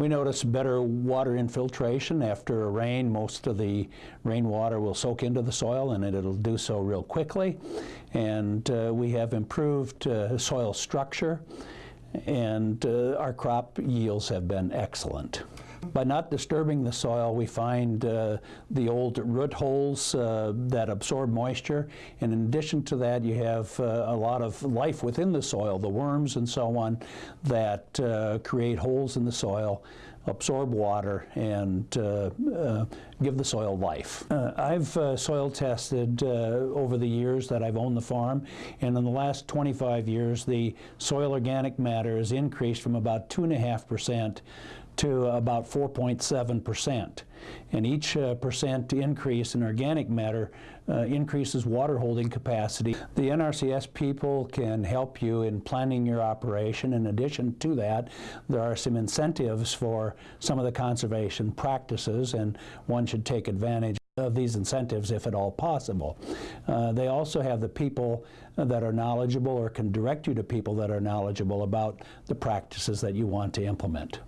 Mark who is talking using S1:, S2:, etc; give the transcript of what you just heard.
S1: We notice better water infiltration after a rain. Most of the rainwater will soak into the soil and it'll do so real quickly. And uh, we have improved uh, soil structure and uh, our crop yields have been excellent. By not disturbing the soil, we find uh, the old root holes uh, that absorb moisture. And in addition to that, you have uh, a lot of life within the soil, the worms and so on, that uh, create holes in the soil absorb water and uh, uh, give the soil life. Uh, I've uh, soil tested uh, over the years that I've owned the farm and in the last 25 years the soil organic matter has increased from about 2.5% to about 4.7 percent. And each uh, percent increase in organic matter uh, increases water holding capacity. The NRCS people can help you in planning your operation. In addition to that, there are some incentives for some of the conservation practices and one should take advantage of these incentives if at all possible. Uh, they also have the people that are knowledgeable or can direct you to people that are knowledgeable about the practices that you want to implement.